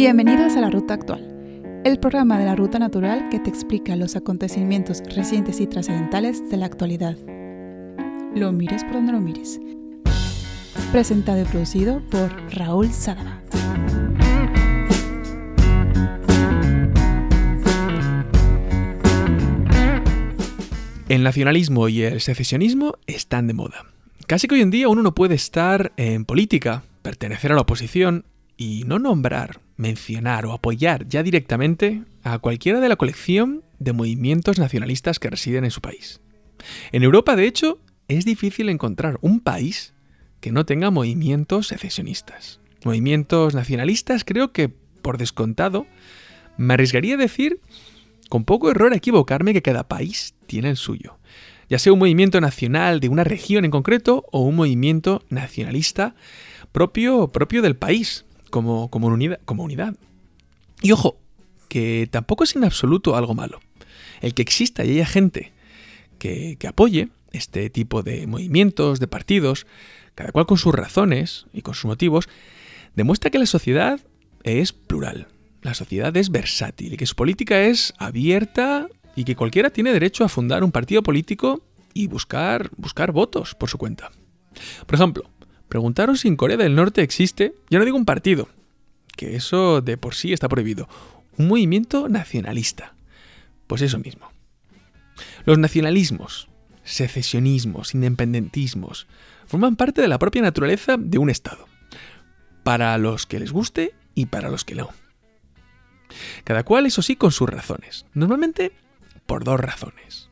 Bienvenidos a La Ruta Actual, el programa de la Ruta Natural que te explica los acontecimientos recientes y trascendentales de la actualidad. Lo mires por donde lo mires. Presentado y producido por Raúl Sadaba. El nacionalismo y el secesionismo están de moda. Casi que hoy en día uno no puede estar en política, pertenecer a la oposición y no nombrar, mencionar o apoyar ya directamente a cualquiera de la colección de movimientos nacionalistas que residen en su país. En Europa, de hecho, es difícil encontrar un país que no tenga movimientos secesionistas. Movimientos nacionalistas creo que, por descontado, me arriesgaría a decir, con poco error, a equivocarme que cada país tiene el suyo. Ya sea un movimiento nacional de una región en concreto o un movimiento nacionalista propio, propio del país, como, como, unidad, como unidad. Y ojo, que tampoco es en absoluto algo malo. El que exista y haya gente que, que apoye este tipo de movimientos, de partidos, cada cual con sus razones y con sus motivos, demuestra que la sociedad es plural, la sociedad es versátil y que su política es abierta y que cualquiera tiene derecho a fundar un partido político y buscar, buscar votos por su cuenta. Por ejemplo, preguntaros si en Corea del Norte existe, ya no digo un partido, que eso de por sí está prohibido, un movimiento nacionalista. Pues eso mismo. Los nacionalismos, secesionismos, independentismos, forman parte de la propia naturaleza de un Estado. Para los que les guste y para los que no. Cada cual, eso sí, con sus razones. Normalmente por dos razones.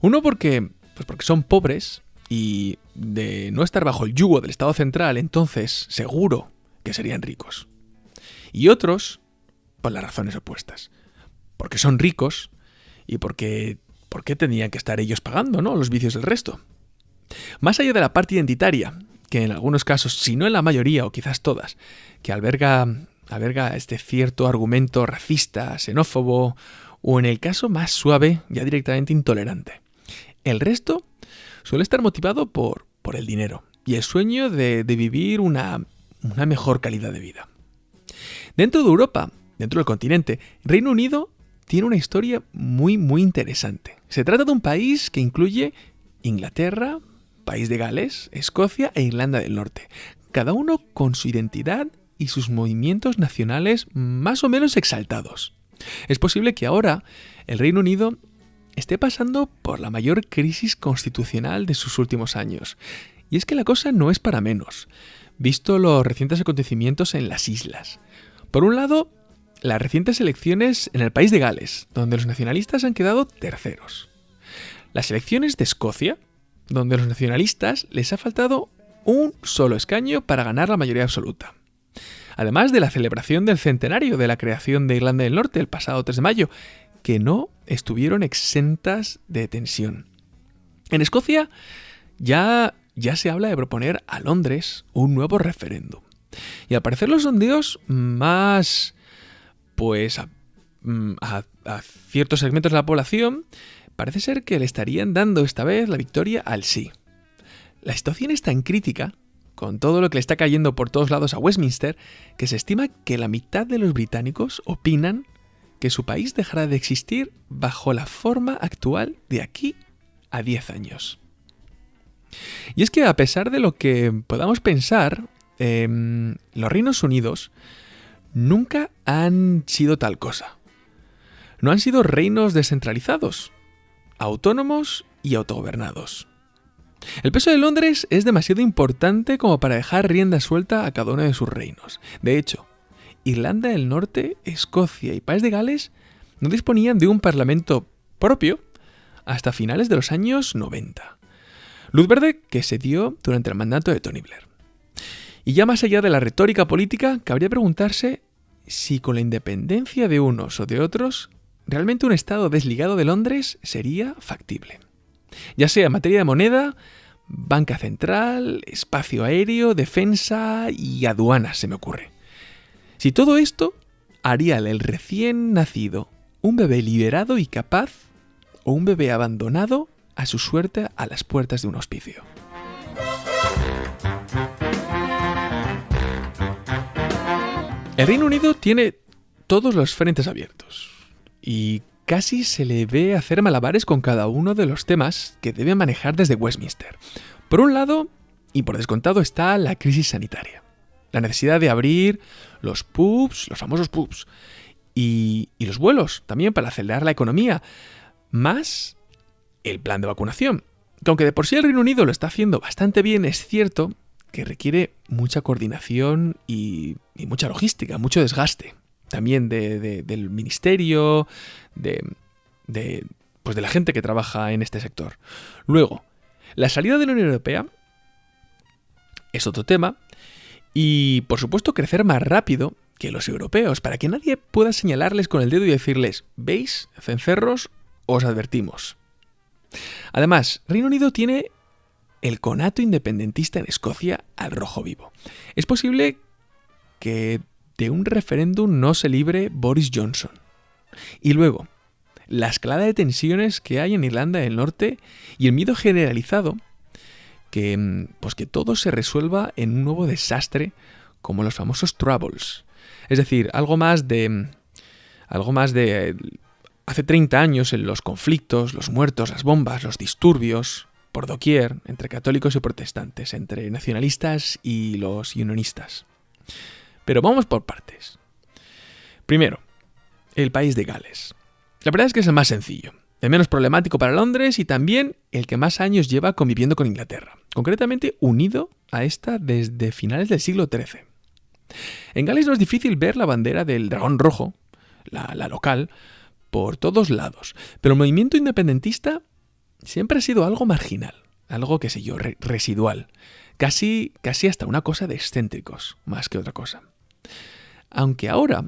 Uno porque, pues porque son pobres y de no estar bajo el yugo del Estado central, entonces seguro que serían ricos. Y otros por las razones opuestas. Porque son ricos y porque ¿por qué tendrían que estar ellos pagando, ¿no? los vicios del resto? Más allá de la parte identitaria, que en algunos casos, si no en la mayoría o quizás todas, que alberga, alberga este cierto argumento racista, xenófobo o en el caso más suave, ya directamente intolerante. El resto suele estar motivado por, por el dinero y el sueño de, de vivir una, una mejor calidad de vida. Dentro de Europa, dentro del continente, Reino Unido tiene una historia muy muy interesante. Se trata de un país que incluye Inglaterra, País de Gales, Escocia e Irlanda del Norte, cada uno con su identidad y sus movimientos nacionales más o menos exaltados. Es posible que ahora el Reino Unido esté pasando por la mayor crisis constitucional de sus últimos años. Y es que la cosa no es para menos, visto los recientes acontecimientos en las islas. Por un lado, las recientes elecciones en el país de Gales, donde los nacionalistas han quedado terceros. Las elecciones de Escocia, donde a los nacionalistas les ha faltado un solo escaño para ganar la mayoría absoluta además de la celebración del centenario de la creación de Irlanda del Norte el pasado 3 de mayo, que no estuvieron exentas de tensión. En Escocia ya, ya se habla de proponer a Londres un nuevo referéndum. Y al parecer los sondeos más, pues, mm, a, a ciertos segmentos de la población, parece ser que le estarían dando esta vez la victoria al sí. La situación es tan crítica con todo lo que le está cayendo por todos lados a Westminster, que se estima que la mitad de los británicos opinan que su país dejará de existir bajo la forma actual de aquí a 10 años. Y es que a pesar de lo que podamos pensar, eh, los Reinos Unidos nunca han sido tal cosa. No han sido reinos descentralizados, autónomos y autogobernados. El peso de Londres es demasiado importante como para dejar rienda suelta a cada uno de sus reinos. De hecho, Irlanda del Norte, Escocia y País de Gales no disponían de un parlamento propio hasta finales de los años 90. Luz verde que se dio durante el mandato de Tony Blair. Y ya más allá de la retórica política, cabría preguntarse si con la independencia de unos o de otros, realmente un Estado desligado de Londres sería factible ya sea en materia de moneda, banca central, espacio aéreo, defensa y aduanas, se me ocurre. Si todo esto haría el recién nacido un bebé liberado y capaz o un bebé abandonado a su suerte a las puertas de un hospicio. El Reino Unido tiene todos los frentes abiertos y casi se le ve hacer malabares con cada uno de los temas que debe manejar desde Westminster. Por un lado, y por descontado, está la crisis sanitaria. La necesidad de abrir los pubs, los famosos pubs, y, y los vuelos también para acelerar la economía, más el plan de vacunación. Que aunque de por sí el Reino Unido lo está haciendo bastante bien, es cierto que requiere mucha coordinación y, mucha logística, mucho desgaste. También del ministerio, de, de, pues de la gente que trabaja en este sector. Luego, la salida de la Unión Europea es otro tema. Y, por supuesto, crecer más rápido que los europeos, para que nadie pueda señalarles con el dedo y decirles, ¿veis, cencerros? Os advertimos. Además, Reino Unido tiene el conato independentista en Escocia al rojo vivo. Es posible que de un referéndum no se libre Boris Johnson. Y luego, la escalada de tensiones que hay en Irlanda del Norte y el miedo generalizado que mm, pues que todo se resuelva en un nuevo desastre como los famosos troubles. Es decir, algo más de mm, algo más de hace 30 años en los conflictos, los muertos, las bombas, los disturbios, por doquier, entre católicos y protestantes, entre nacionalistas y los unionistas. Pero vamos por partes. Primero, el país de Gales. La verdad es que es el más sencillo, el menos problemático para Londres y también el que más años lleva conviviendo con Inglaterra, concretamente unido a esta desde finales del siglo XIII. En Gales no es difícil ver la bandera del dragón rojo, la, la local, por todos lados, pero el movimiento independentista siempre ha sido algo marginal, algo, qué sé yo, residual, casi, casi hasta una cosa de excéntricos, más que otra cosa. Aunque ahora,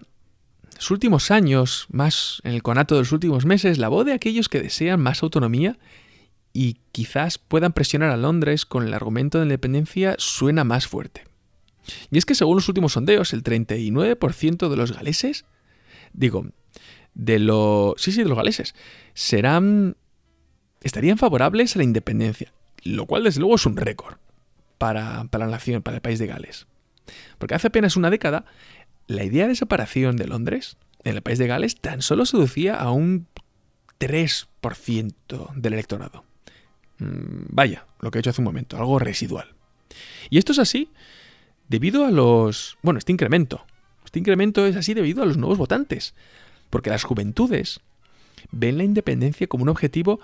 los últimos años, más en el conato de los últimos meses, la voz de aquellos que desean más autonomía y quizás puedan presionar a Londres con el argumento de independencia suena más fuerte. Y es que según los últimos sondeos, el 39% de los galeses, digo, de los... Sí, sí, de los galeses, serán estarían favorables a la independencia, lo cual desde luego es un récord para, la nación, para el país de Gales. Porque hace apenas una década, la idea de separación de Londres en el país de Gales tan solo seducía a un 3% del electorado. Mm, vaya, lo que he hecho hace un momento, algo residual. Y esto es así debido a los... Bueno, este incremento. Este incremento es así debido a los nuevos votantes. Porque las juventudes ven la independencia como un objetivo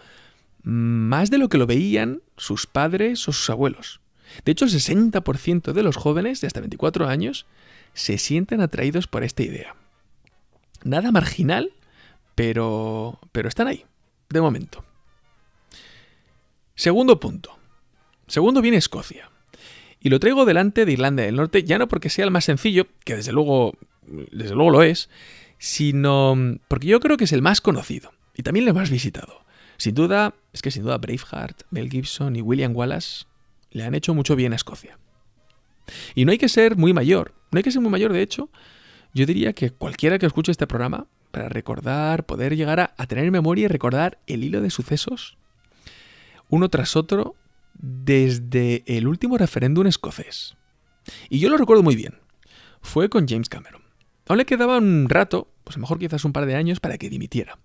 más de lo que lo veían sus padres o sus abuelos. De hecho, el 60% de los jóvenes de hasta 24 años se sienten atraídos por esta idea. Nada marginal, pero, pero están ahí, de momento. Segundo punto. Segundo viene Escocia. Y lo traigo delante de Irlanda del Norte, ya no porque sea el más sencillo, que desde luego, desde luego lo es, sino porque yo creo que es el más conocido y también el más visitado. Sin duda, es que sin duda Braveheart, Mel Gibson y William Wallace le han hecho mucho bien a Escocia. Y no hay que ser muy mayor, no hay que ser muy mayor, de hecho, yo diría que cualquiera que escuche este programa, para recordar, poder llegar a, tener en memoria y recordar el hilo de sucesos, uno tras otro, desde el último referéndum escocés. Y yo lo recuerdo muy bien. Fue con James Cameron. Aún le quedaba un rato, pues a lo mejor quizás un par de años, para que dimitiera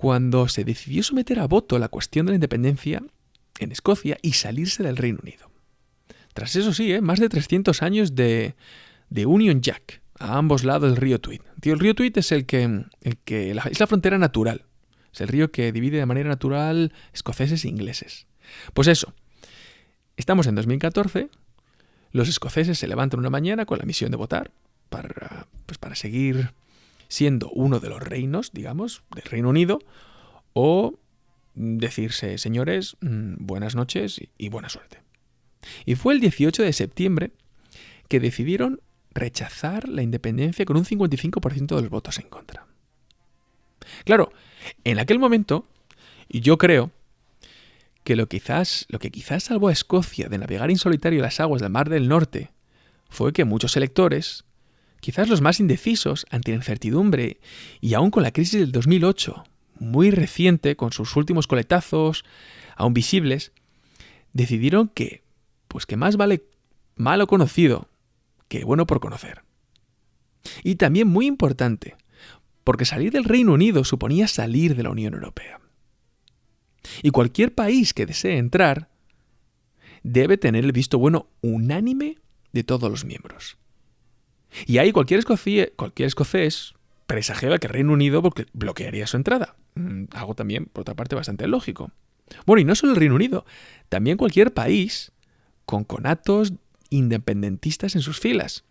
cuando se decidió someter a voto la cuestión de la independencia en Escocia y salirse del Reino Unido. Tras eso sí, ¿eh? más de 300 años de, Union Jack a ambos lados del río Tweed. el río Tweed es el que, que es la frontera natural. Es el río que divide de manera natural escoceses e ingleses. Pues eso. Estamos en 2014. Los escoceses se levantan una mañana con la misión de votar para, pues para seguir siendo uno de los reinos, digamos, del Reino Unido, o decirse, señores, mm, buenas noches y buena suerte. Y fue el 18 de septiembre que decidieron rechazar la independencia con un 55% de los votos en contra. Claro, en aquel momento, yo creo que lo, quizás, lo que quizás salvó a Escocia de navegar en solitario las aguas del Mar del Norte fue que muchos electores quizás los más indecisos ante la incertidumbre y aún con la crisis del 2008, muy reciente, con sus últimos coletazos aún visibles, decidieron que, pues que más vale malo conocido que bueno por conocer. Y también muy importante, porque salir del Reino Unido suponía salir de la Unión Europea. Y cualquier país que desee entrar debe tener el visto bueno unánime de todos los miembros. Y ahí cualquier, cualquier escocés presagiaba que el Reino Unido bloquearía su entrada. Mm, algo también, por otra parte, bastante lógico. Bueno, y no solo el Reino Unido, también cualquier país con conatos independentistas en sus filas.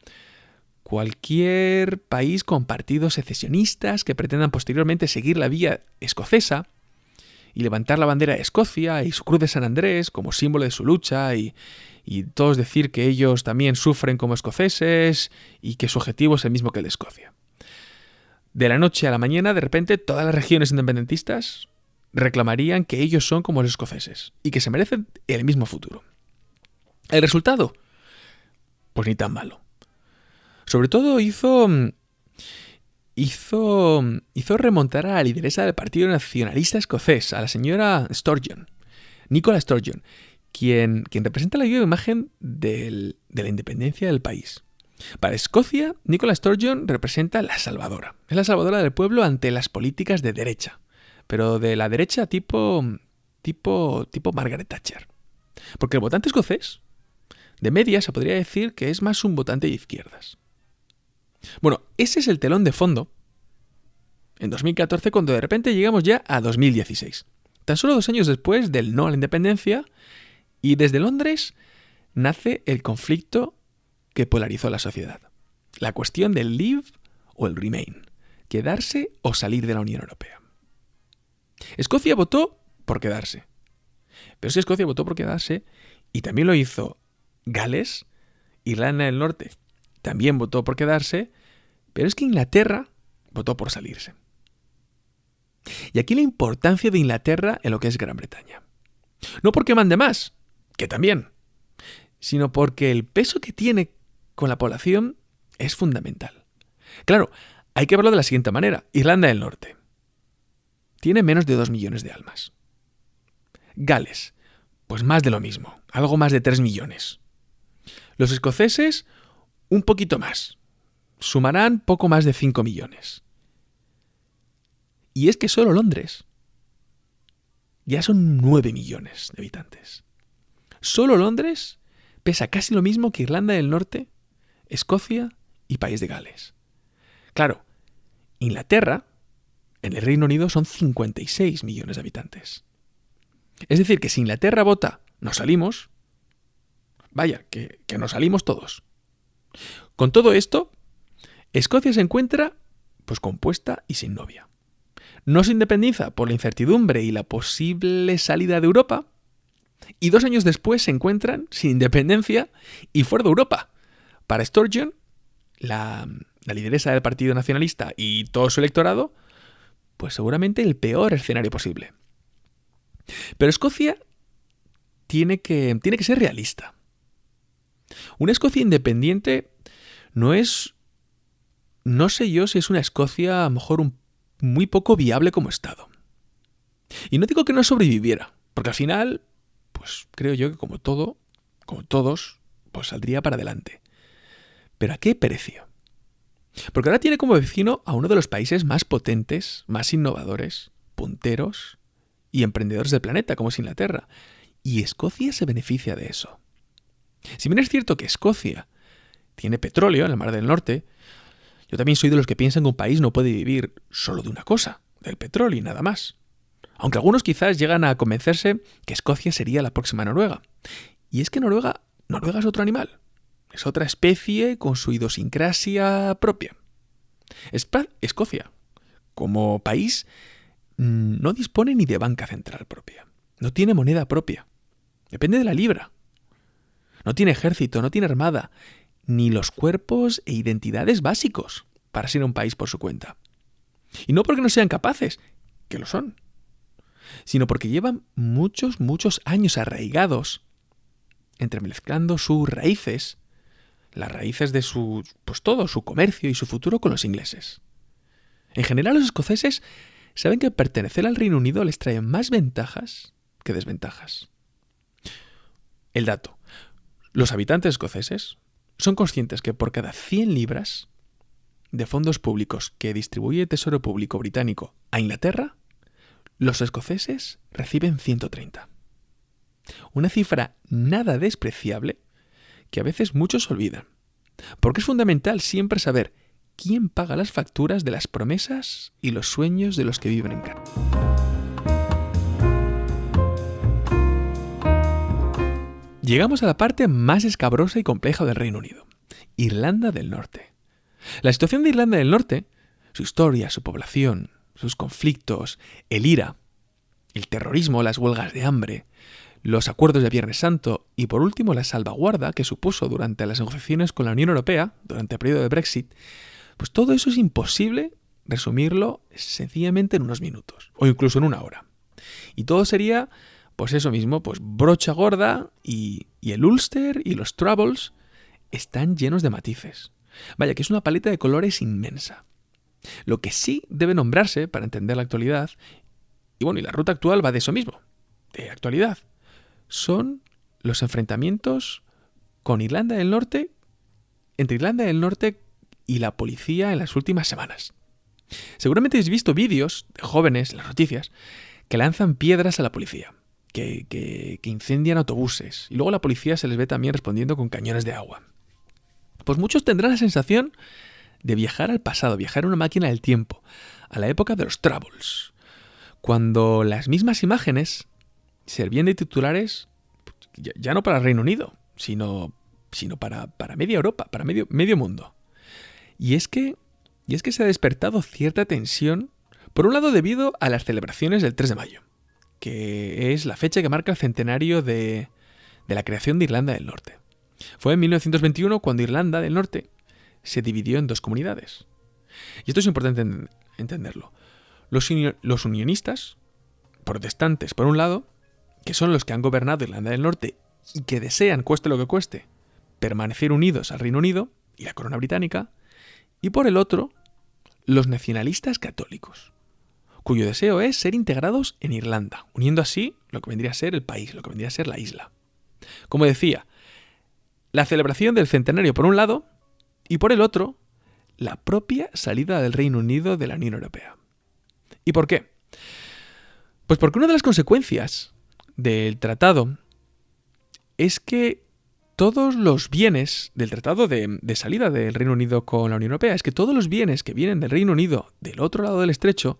Cualquier país con partidos secesionistas que pretendan posteriormente seguir la vía escocesa y levantar la bandera de Escocia y su cruz de San Andrés como símbolo de su lucha y, y todos decir que ellos también sufren como escoceses y que su objetivo es el mismo que el de Escocia. De la noche a la mañana, de repente, todas las regiones independentistas reclamarían que ellos son como los escoceses y que se merecen el mismo futuro. ¿El resultado? Pues ni tan malo. Sobre todo hizo. hizo. hizo remontar a la lideresa del Partido Nacionalista Escocés, a la señora Sturgeon, Nicola Sturgeon, quien, quien representa la viva imagen de la independencia del país. Para Escocia, Nicola Sturgeon representa la salvadora. Es la salvadora del pueblo ante las políticas de derecha, pero de la derecha tipo tipo tipo Margaret Thatcher. Porque el votante escocés de media se podría decir que es más un votante de izquierdas. Bueno, ese es el telón de fondo en 2014 cuando de repente llegamos ya a 2016. Tan solo dos años después del no a la independencia y desde Londres nace el conflicto que polarizó la sociedad. La cuestión del live o el remain, quedarse o salir de la Unión Europea. Escocia votó por quedarse. Pero si Escocia votó por quedarse y también lo hizo Gales, Irlanda del Norte también votó por quedarse, pero es que Inglaterra votó por salirse. Y aquí la importancia de Inglaterra en lo que es Gran Bretaña. No porque mande más, que también, sino porque el peso que tiene con la población es fundamental. Claro, hay que verlo de la siguiente manera. Irlanda del Norte tiene menos de 2 millones de almas. Gales, pues más de lo mismo, algo más de 3 millones. Los escoceses, un poquito más. Sumarán poco más de 5 millones. Y es que solo Londres ya son 9 millones de habitantes. Solo Londres pesa casi lo mismo que Irlanda del Norte, Escocia y País de Gales. Claro, Inglaterra, en el Reino Unido son 56 millones de habitantes. Es decir, que si Inglaterra vota, nos salimos, Vaya, que, nos salimos todos. Con todo esto, Escocia se encuentra pues compuesta y sin novia. No se independiza por la incertidumbre y la posible salida de Europa, y dos años después se encuentran sin independencia y fuera de Europa. Para Sturgeon, la, la lideresa del Partido Nacionalista y todo su electorado, pues seguramente el peor escenario posible. Pero Escocia tiene que, tiene que ser realista. Una Escocia independiente no es... No sé yo si es una Escocia a lo mejor un, muy poco viable como Estado. Y no digo que no sobreviviera, porque al final, pues creo yo que como todo, como todos, pues saldría para adelante. Pero ¿a qué precio? Porque ahora tiene como vecino a uno de los países más potentes, más innovadores, punteros y emprendedores del planeta, como es Inglaterra. Y Escocia se beneficia de eso. Si bien es cierto que Escocia tiene petróleo en el Mar del Norte, yo también soy de los que piensan que un país no puede vivir solo de una cosa, del petróleo y nada más. Aunque algunos quizás llegan a convencerse que Escocia sería la próxima Noruega. Y es que Noruega, Noruega es otro animal. Es otra especie con su idiosincrasia propia. Escocia, como país, mm, no dispone ni de banca central propia. No tiene moneda propia. Depende de la libra. No tiene ejército, no tiene armada, ni los cuerpos e identidades básicos para ser un país por su cuenta. Y no porque no sean capaces, que lo son, sino porque llevan muchos, muchos años arraigados, entremezclando sus raíces, las raíces de su, pues todo, su comercio y su futuro con los ingleses. En general los escoceses saben que pertenecer al Reino Unido les trae más ventajas que desventajas. El dato. Los habitantes escoceses son conscientes que por cada 100 libras de fondos públicos que distribuye el Tesoro Público británico a Inglaterra, los escoceses reciben 130. Una cifra nada despreciable que a veces muchos olvidan. Porque es fundamental siempre saber quién paga las facturas de las promesas y los sueños de los que viven en casa. Llegamos a la parte más escabrosa y compleja del Reino Unido, Irlanda del Norte. La situación de Irlanda del Norte, su historia, su población, sus conflictos, el IRA, el terrorismo, las huelgas de hambre, los acuerdos de Viernes Santo y por último la salvaguarda que supuso durante las negociaciones con la Unión Europea, durante el periodo de Brexit, pues todo eso es imposible resumirlo sencillamente en unos minutos o incluso en una hora. Y todo sería, pues eso mismo, pues brocha gorda y, y el Ulster y los Troubles están llenos de matices. Vaya, que es una paleta de colores inmensa. Lo que sí debe nombrarse para entender la actualidad, y bueno, y la ruta actual va de eso mismo, de actualidad, son los enfrentamientos con Irlanda del Norte, entre Irlanda del Norte y la policía en las últimas semanas. Seguramente habéis visto vídeos de jóvenes en las noticias que lanzan piedras a la policía, que, que, incendian autobuses, y luego la policía se les ve también respondiendo con cañones de agua. Pues muchos tendrán la sensación de viajar al pasado, viajar en una máquina del tiempo, a la época de los Troubles, cuando las mismas imágenes servían de titulares ya, no para el Reino Unido, sino, sino para, para media Europa, para medio, medio mundo. Y es que y es que se ha despertado cierta tensión, por un lado debido a las celebraciones del 3 de mayo, que es la fecha que marca el centenario de, la creación de Irlanda del Norte. Fue en 1921 cuando Irlanda del Norte se dividió en dos comunidades. Y esto es importante entenderlo. Los, los unionistas, protestantes por un lado, que son los que han gobernado Irlanda del Norte y que desean, cueste lo que cueste, permanecer unidos al Reino Unido y la corona británica, y por el otro, los nacionalistas católicos, cuyo deseo es ser integrados en Irlanda, uniendo así lo que vendría a ser el país, lo que vendría a ser la isla. Como decía, la celebración del centenario por un lado y por el otro, la propia salida del Reino Unido de la Unión Europea. ¿Y por qué? Pues porque una de las consecuencias del tratado es que todos los bienes del tratado de, salida del Reino Unido con la Unión Europea, es que todos los bienes que vienen del Reino Unido del otro lado del estrecho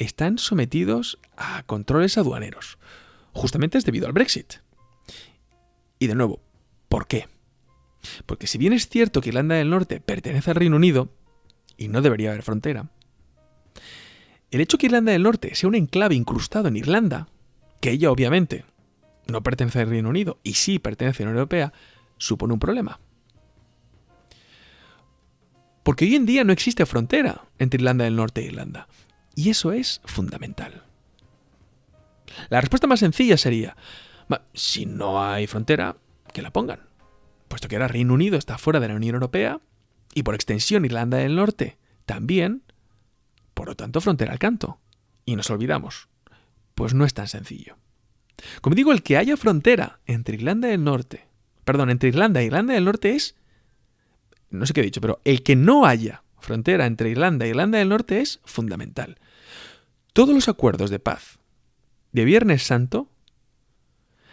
están sometidos a controles aduaneros. Justamente es debido al Brexit. Y de nuevo, ¿por qué? Porque si bien es cierto que Irlanda del Norte pertenece al Reino Unido, y no debería haber frontera, el hecho que Irlanda del Norte sea un enclave incrustado en Irlanda que ella obviamente no pertenece al Reino Unido y sí pertenece a la Unión Europea, supone un problema. Porque hoy en día no existe frontera entre Irlanda del Norte e Irlanda. Y eso es fundamental. La respuesta más sencilla sería, si no hay frontera, que la pongan. Puesto que ahora Reino Unido está fuera de la Unión Europea y por extensión Irlanda del Norte también, por lo tanto frontera al canto. Y nos olvidamos, pues no es tan sencillo. Como digo, el que haya frontera entre Irlanda del Norte, perdón, entre Irlanda e Irlanda del Norte es, no sé qué he dicho, pero el que no haya frontera entre Irlanda e Irlanda del Norte es fundamental. Todos los acuerdos de paz de Viernes Santo,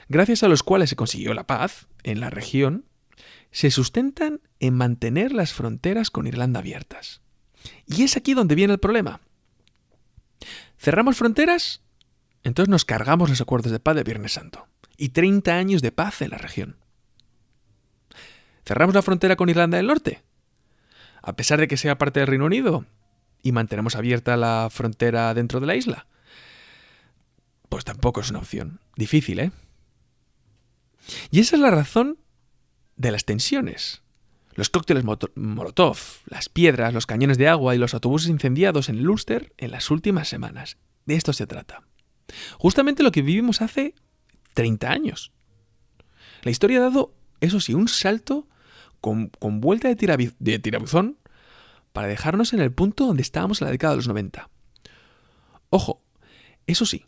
gracias a los cuales se consiguió la paz en la región, se sustentan en mantener las fronteras con Irlanda abiertas. Y es aquí donde viene el problema. ¿Cerramos fronteras? Entonces nos cargamos los acuerdos de paz de Viernes Santo y 30 años de paz en la región. ¿Cerramos la frontera con Irlanda del Norte? A pesar de que sea parte del Reino Unido y mantenemos abierta la frontera dentro de la isla. Pues tampoco es una opción. Difícil, ¿eh? Y esa es la razón de las tensiones. Los cócteles Molotov, las piedras, los cañones de agua y los autobuses incendiados en Ulster en las últimas semanas. De esto se trata. Justamente lo que vivimos hace 30 años. La historia ha dado, eso sí, un salto con, vuelta de, de tirabuzón para dejarnos en el punto donde estábamos en la década de los 90. Ojo, eso sí,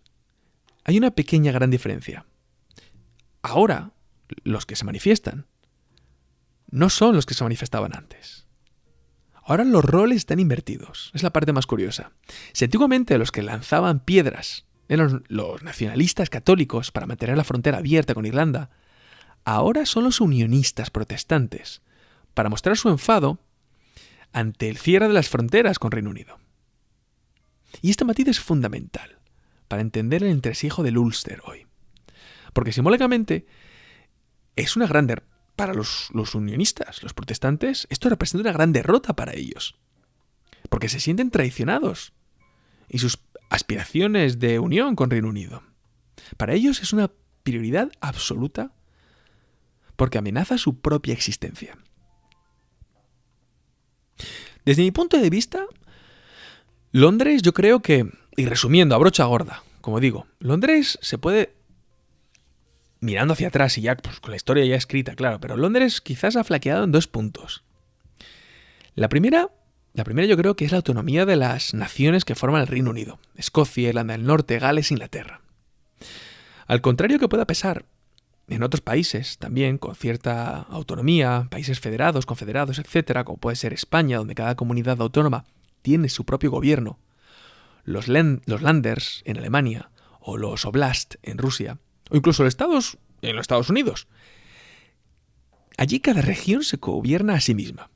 hay una pequeña gran diferencia. Ahora, los que se manifiestan no son los que se manifestaban antes. Ahora los roles están invertidos. Es la parte más curiosa. Si antiguamente los que lanzaban piedras eran los nacionalistas católicos para mantener la frontera abierta con Irlanda, ahora son los unionistas protestantes para mostrar su enfado ante el cierre de las fronteras con Reino Unido. Y este matiz es fundamental para entender el entresijo del Ulster hoy. Porque simbólicamente es una gran para los, los unionistas, los protestantes, esto representa una gran derrota para ellos. Porque se sienten traicionados. Y sus aspiraciones de unión con Reino Unido. Para ellos es una prioridad absoluta porque amenaza su propia existencia. Desde mi punto de vista, Londres yo creo que, y resumiendo a brocha gorda, como digo, Londres se puede mirando hacia atrás y ya pues, con la historia ya escrita, claro, pero Londres quizás ha flaqueado en dos puntos. La primera, la primera yo creo que es la autonomía de las naciones que forman el Reino Unido, Escocia, Irlanda del Norte, Gales, Inglaterra. Al contrario que pueda pesar en otros países también con cierta autonomía, países federados, confederados, etcétera, como puede ser España, donde cada comunidad autónoma tiene su propio gobierno, los, landers en Alemania o los oblast en Rusia, o incluso los estados en los Estados Unidos. Allí cada región se gobierna a sí misma.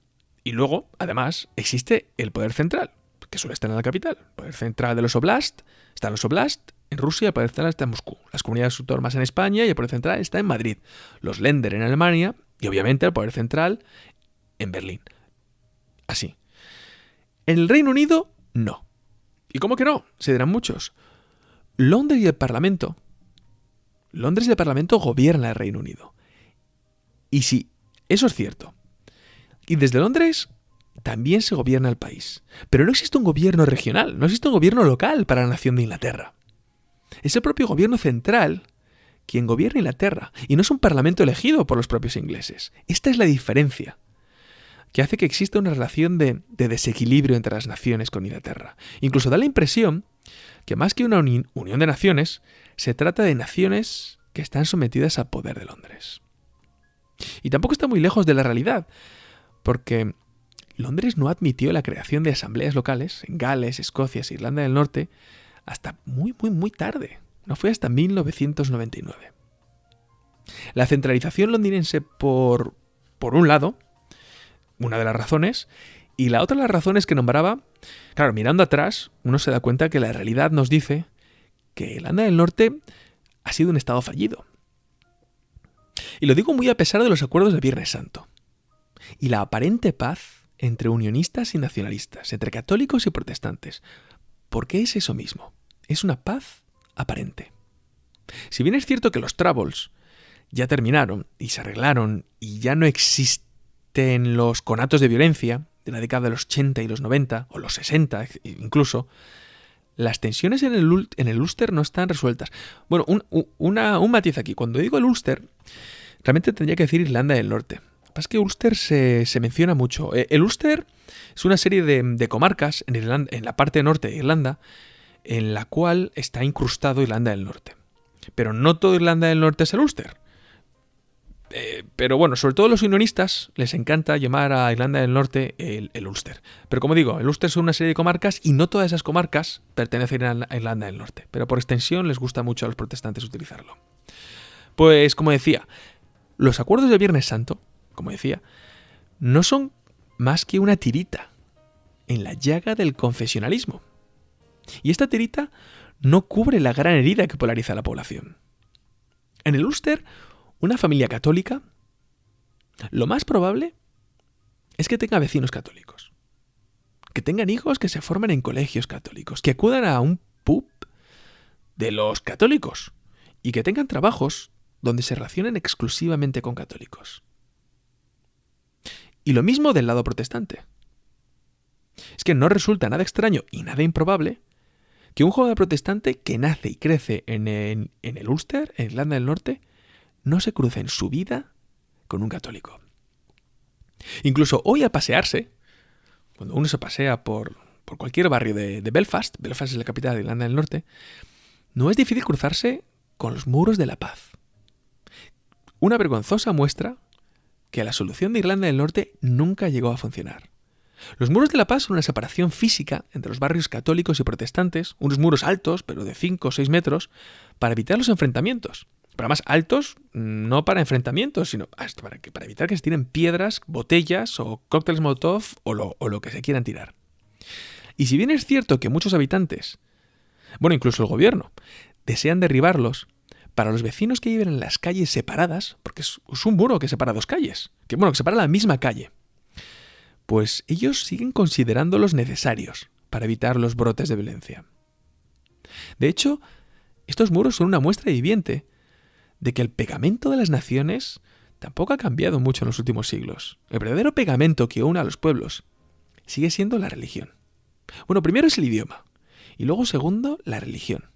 Y luego, además, existe el poder central, que suele estar en la capital. El poder central de los oblast, están los oblast en Rusia, el poder central está en Moscú. Las comunidades autónomas en España y el poder central está en Madrid. Los Länder en Alemania y obviamente el poder central en Berlín. Así. En el Reino Unido, no. ¿Y cómo que no? Se dirán muchos. Londres y el Parlamento Londres y el Parlamento gobierna el Reino Unido. Y sí, eso es cierto. Y desde Londres también se gobierna el país. Pero no existe un gobierno regional, no existe un gobierno local para la nación de Inglaterra. Es el propio gobierno central quien gobierna Inglaterra, y no es un parlamento elegido por los propios ingleses. Esta es la diferencia que hace que exista una relación de, desequilibrio entre las naciones con Inglaterra. Incluso da la impresión que más que una unión de naciones, se trata de naciones que están sometidas al poder de Londres. Y tampoco está muy lejos de la realidad, porque Londres no admitió la creación de asambleas locales en Gales, Escocia e Irlanda del Norte hasta muy, muy, muy tarde. No fue hasta 1999. La centralización londinense, por, por un lado, una de las razones, y la otra de las razones que nombraba, claro, mirando atrás, uno se da cuenta que la realidad nos dice que Irlanda del Norte ha sido un estado fallido. Y lo digo muy a pesar de los acuerdos de Viernes Santo. Y la aparente paz entre unionistas y nacionalistas, entre católicos y protestantes. Porque es eso mismo. Es una paz aparente. Si bien es cierto que los Troubles ya terminaron y se arreglaron y ya no existen los conatos de violencia de la década de los 80 y los 90, o los 60 incluso, las tensiones en el, en Ulster no están resueltas. Bueno, un, un matiz aquí. Cuando digo el Ulster, realmente tendría que decir Irlanda del Norte. Pasa que Ulster se, menciona mucho. Eh, el Ulster es una serie de, comarcas en, Irlanda, en la parte norte de Irlanda en la cual está incrustado Irlanda del Norte. Pero no todo Irlanda del Norte es el Ulster. Eh, pero bueno, sobre todo los unionistas les encanta llamar a Irlanda del Norte el, Ulster. Pero como digo, el Ulster son una serie de comarcas y no todas esas comarcas pertenecen a Irlanda del Norte. Pero por extensión les gusta mucho a los protestantes utilizarlo. Pues como decía, los acuerdos del Viernes Santo, como decía, no son más que una tirita en la llaga del confesionalismo. Y esta tirita no cubre la gran herida que polariza a la población. En el Ulster una familia católica, lo más probable es que tenga vecinos católicos. Que tengan hijos que se formen en colegios católicos, que acudan a un pub de los católicos y que tengan trabajos donde se relacionen exclusivamente con católicos. Y lo mismo del lado protestante. Es que no resulta nada extraño y nada improbable que un joven protestante que nace y crece en, en el Ulster, en Irlanda del Norte, no se cruza en su vida con un católico. Incluso hoy al pasearse, cuando uno se pasea por, por cualquier barrio de, de, Belfast, Belfast es la capital de Irlanda del Norte, no es difícil cruzarse con los muros de la paz. Una vergonzosa muestra que la solución de Irlanda del Norte nunca llegó a funcionar. Los muros de la paz son una separación física entre los barrios católicos y protestantes, unos muros altos, pero de 5 o 6 metros, para evitar los enfrentamientos. Pero más altos, no para enfrentamientos, sino para, evitar que se tiren piedras, botellas o cócteles Molotov o lo, o lo que se quieran tirar. Y si bien es cierto que muchos habitantes, bueno, incluso el gobierno, desean derribarlos, para los vecinos que viven en las calles separadas, porque es, un muro que separa dos calles, que bueno, que separa la misma calle, pues ellos siguen considerándolos necesarios para evitar los brotes de violencia. De hecho, estos muros son una muestra viviente de que el pegamento de las naciones tampoco ha cambiado mucho en los últimos siglos. El verdadero pegamento que une a los pueblos sigue siendo la religión. Bueno, primero es el idioma y luego segundo la religión.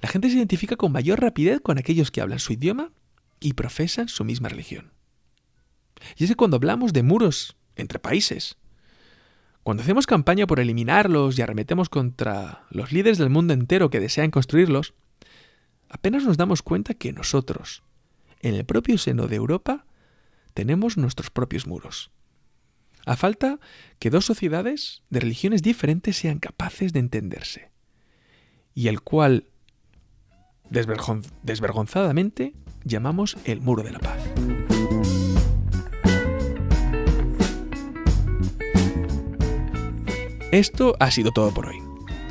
La gente se identifica con mayor rapidez con aquellos que hablan su idioma y profesan su misma religión. Y es que cuando hablamos de muros entre países, cuando hacemos campaña por eliminarlos y arremetemos contra los líderes del mundo entero que desean construirlos, apenas nos damos cuenta que nosotros, en el propio seno de Europa, tenemos nuestros propios muros. A falta que dos sociedades de religiones diferentes sean capaces de entenderse, y el cual desvergonzadamente llamamos el muro de la paz. Esto ha sido todo por hoy.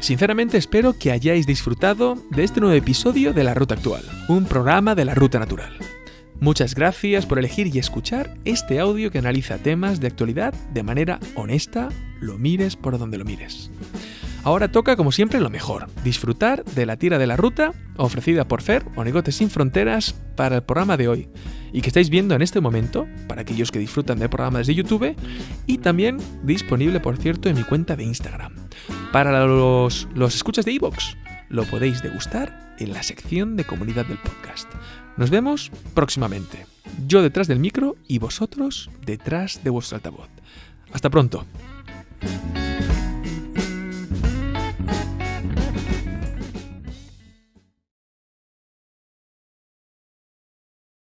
Sinceramente espero que hayáis disfrutado de este nuevo episodio de La Ruta Actual, un programa de la Ruta Natural. Muchas gracias por elegir y escuchar este audio que analiza temas de actualidad de manera honesta, lo mires por donde lo mires. Ahora toca, como siempre, lo mejor, disfrutar de la tira de la ruta ofrecida por Fer o Negotes Sin Fronteras para el programa de hoy y que estáis viendo en este momento, para aquellos que disfrutan del programa desde YouTube, y también disponible, por cierto, en mi cuenta de Instagram. Para los, los escuchas de iVoox, lo podéis degustar en la sección de comunidad del podcast. Nos vemos próximamente. Yo detrás del micro y vosotros detrás de vuestro altavoz. Hasta pronto.